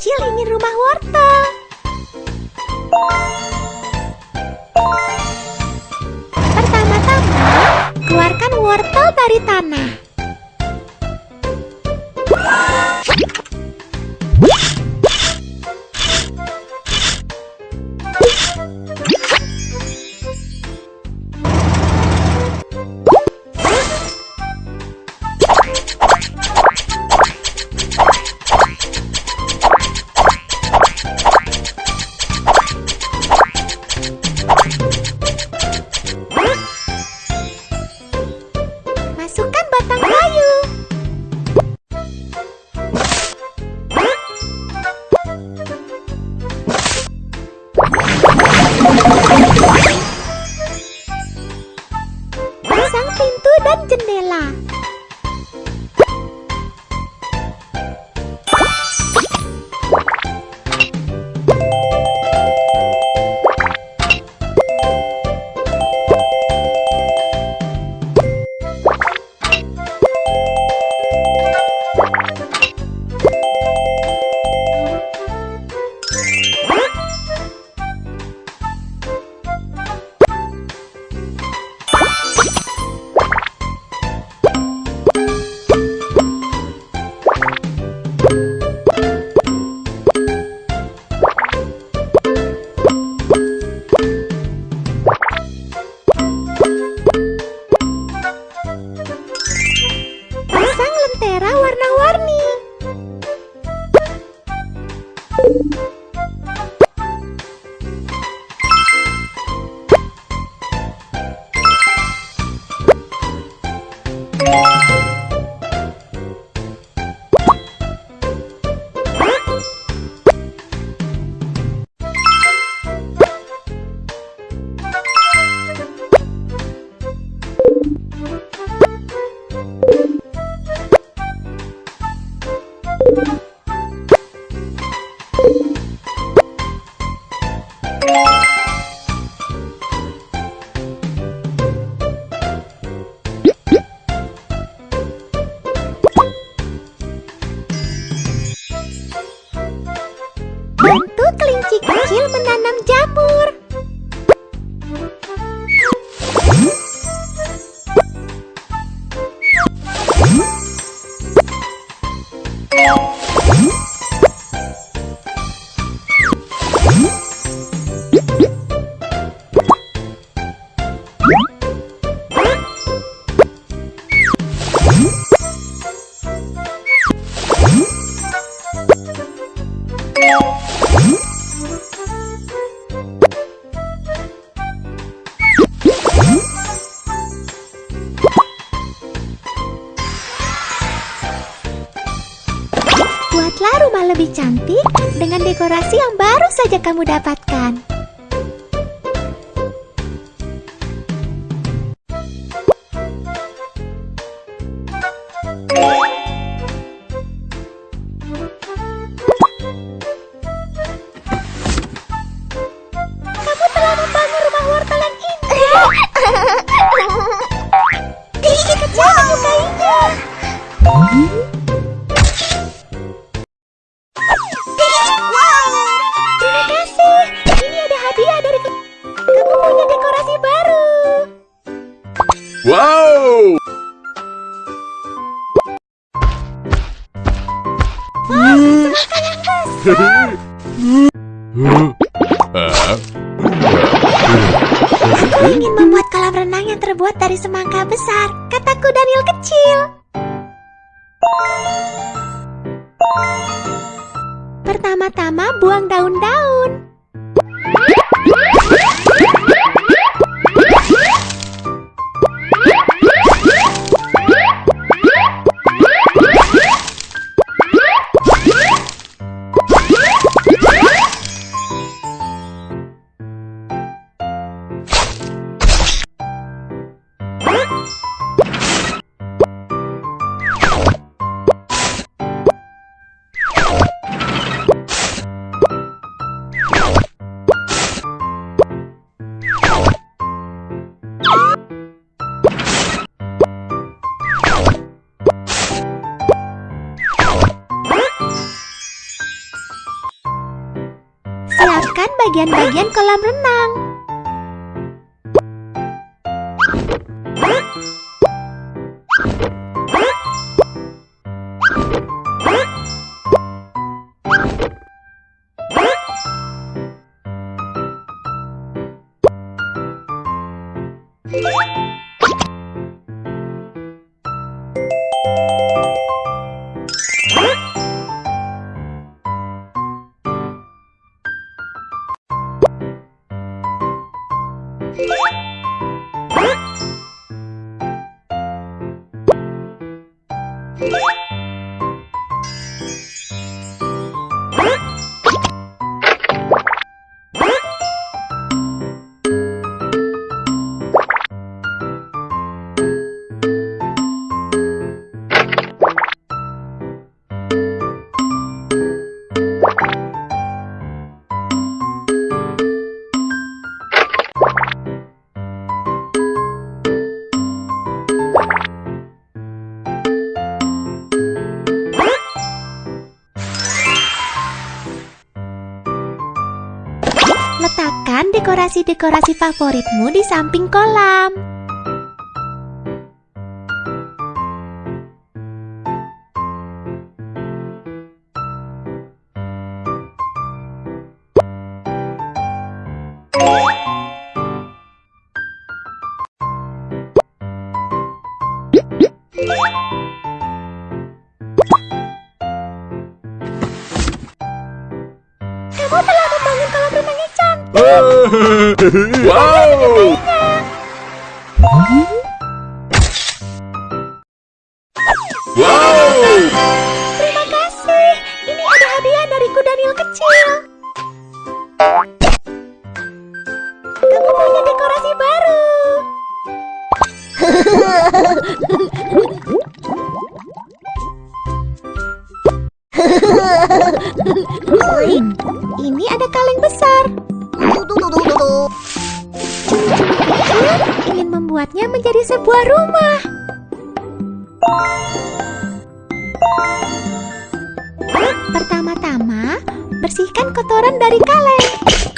kecil ingin rumah wortel. Pertama-tama, keluarkan wortel dari tanah. you baru saja kamu dapatkan. Aku ingin membuat kolam renang yang terbuat dari semangka besar, kataku Daniel kecil. Pertama-tama buang daun-daun. Bagian-bagian kolam renang. Dekorasi-dekorasi favoritmu di samping kolam. Cantik. Thank you.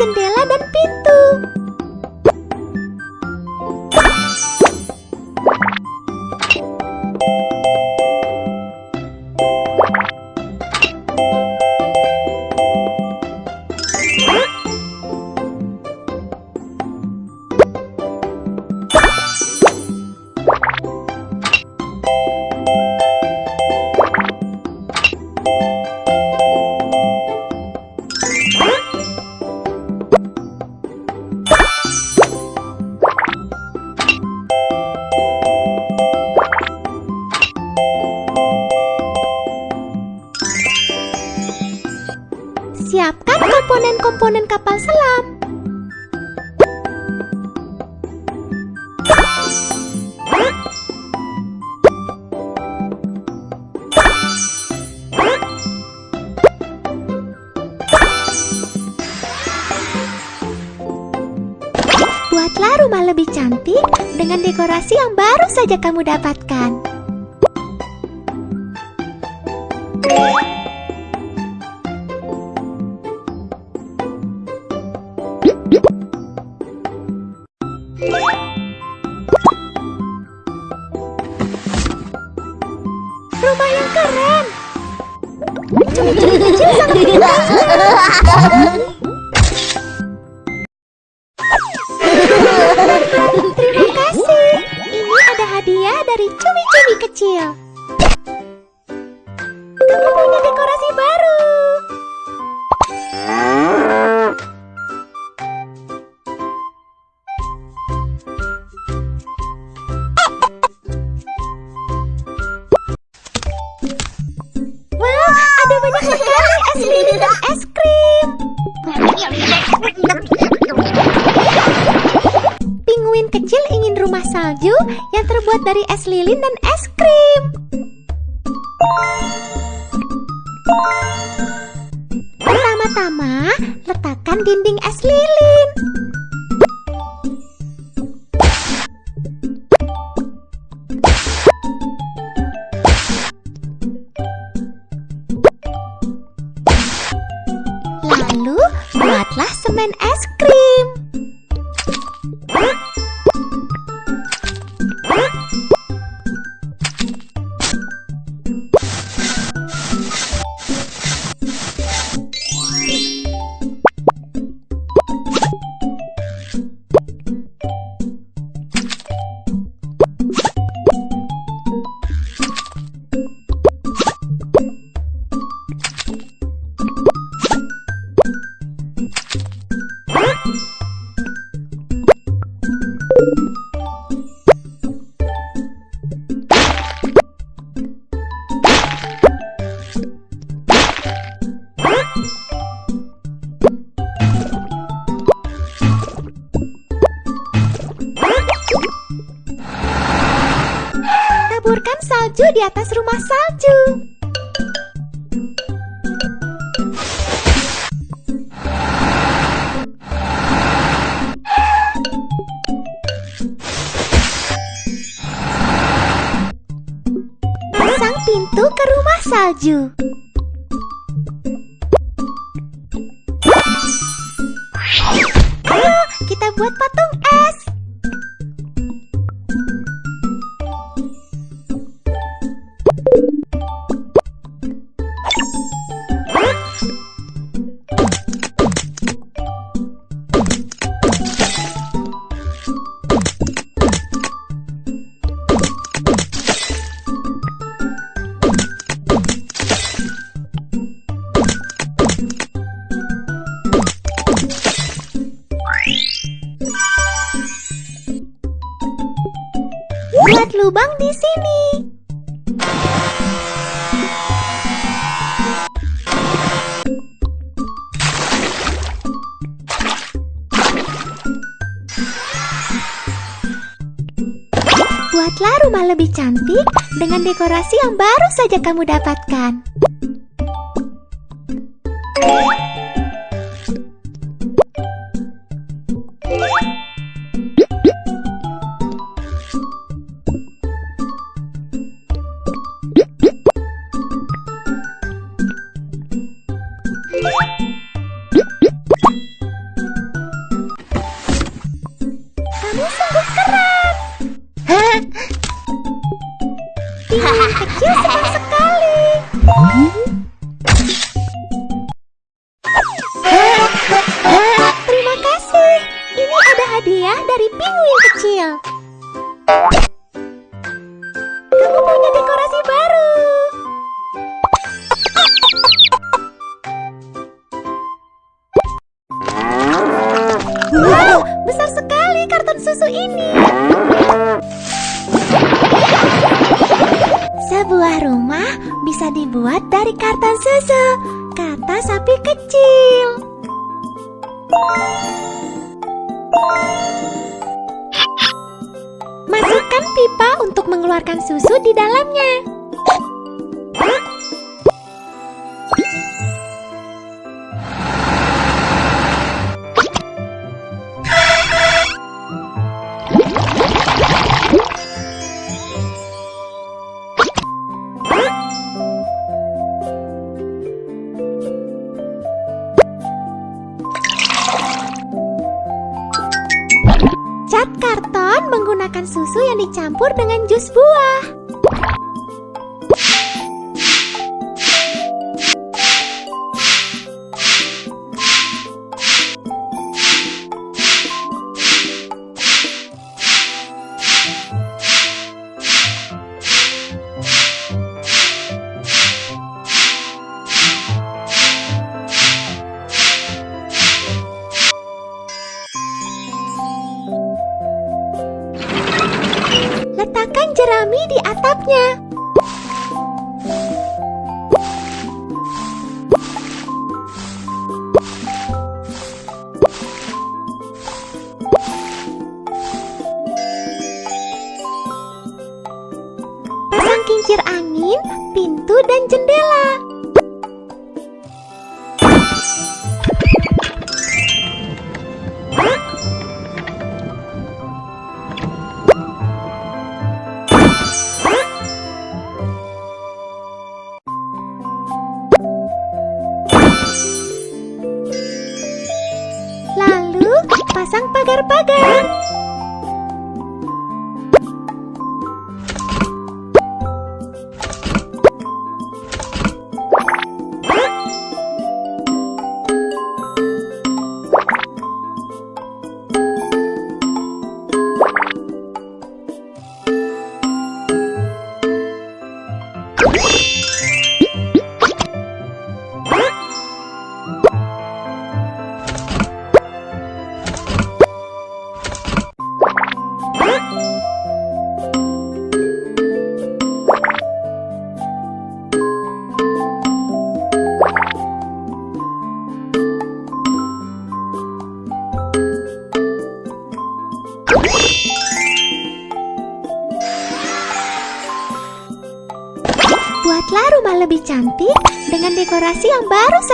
Jendela Siapkan komponen-komponen kapal selam. Buatlah rumah lebih cantik dengan dekorasi yang baru saja kamu dapatkan. Rumah yang keren. Cumi-cumi kecil sangat pintar. Dari es lilin dan es krim. Pertama-tama, letakkan dinding es lilin. Lalu, buatlah semen es krim. ラジ lubang di sini. Buatlah rumah lebih cantik dengan dekorasi yang baru saja kamu dapatkan. Bisa dibuat dari karton susu, kata sapi kecil. Masukkan pipa untuk mengeluarkan susu di dalamnya. jus buah. kincir angin, pintu, dan jendela.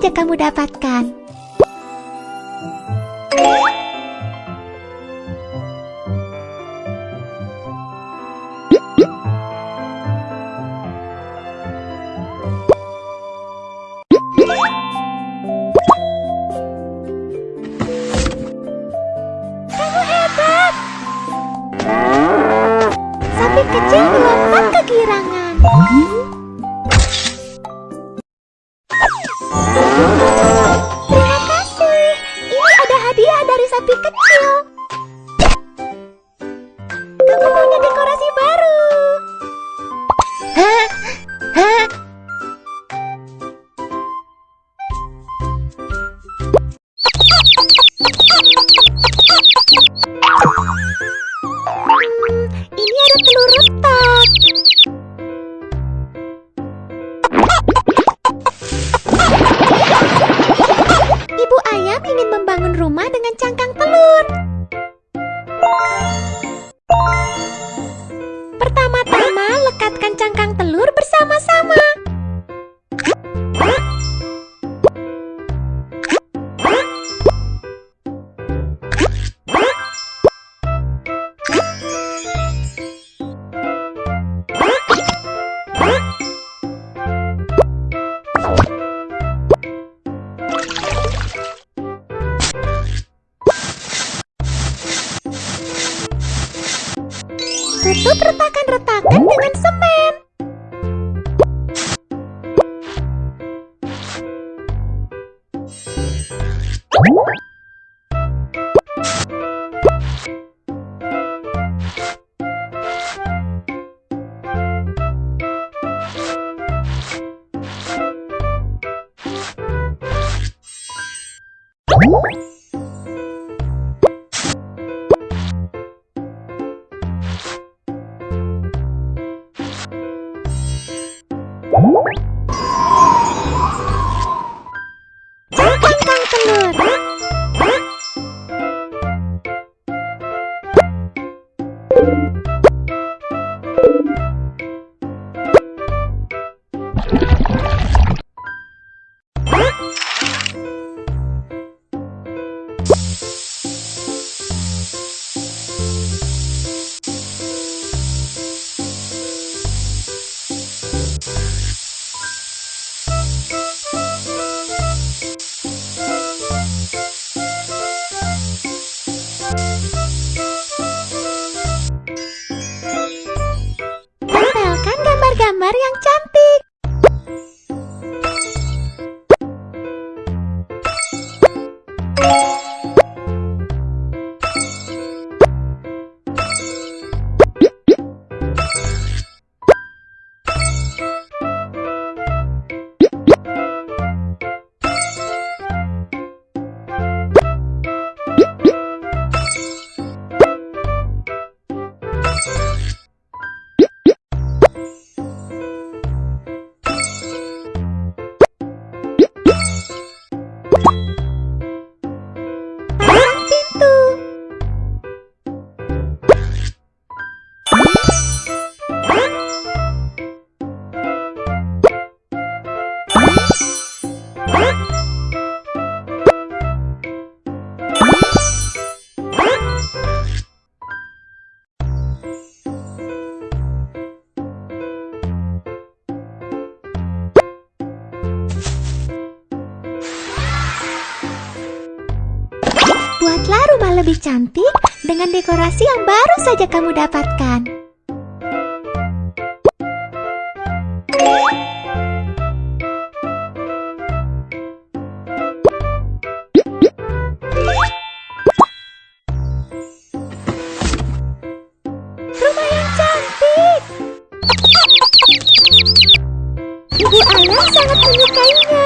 saja kamu dapatkan. カンカンカム หรือยังจ๊ะ cantik dengan dekorasi yang baru saja kamu dapatkan. Rumah yang cantik. Ibu ayah sangat menyukainya.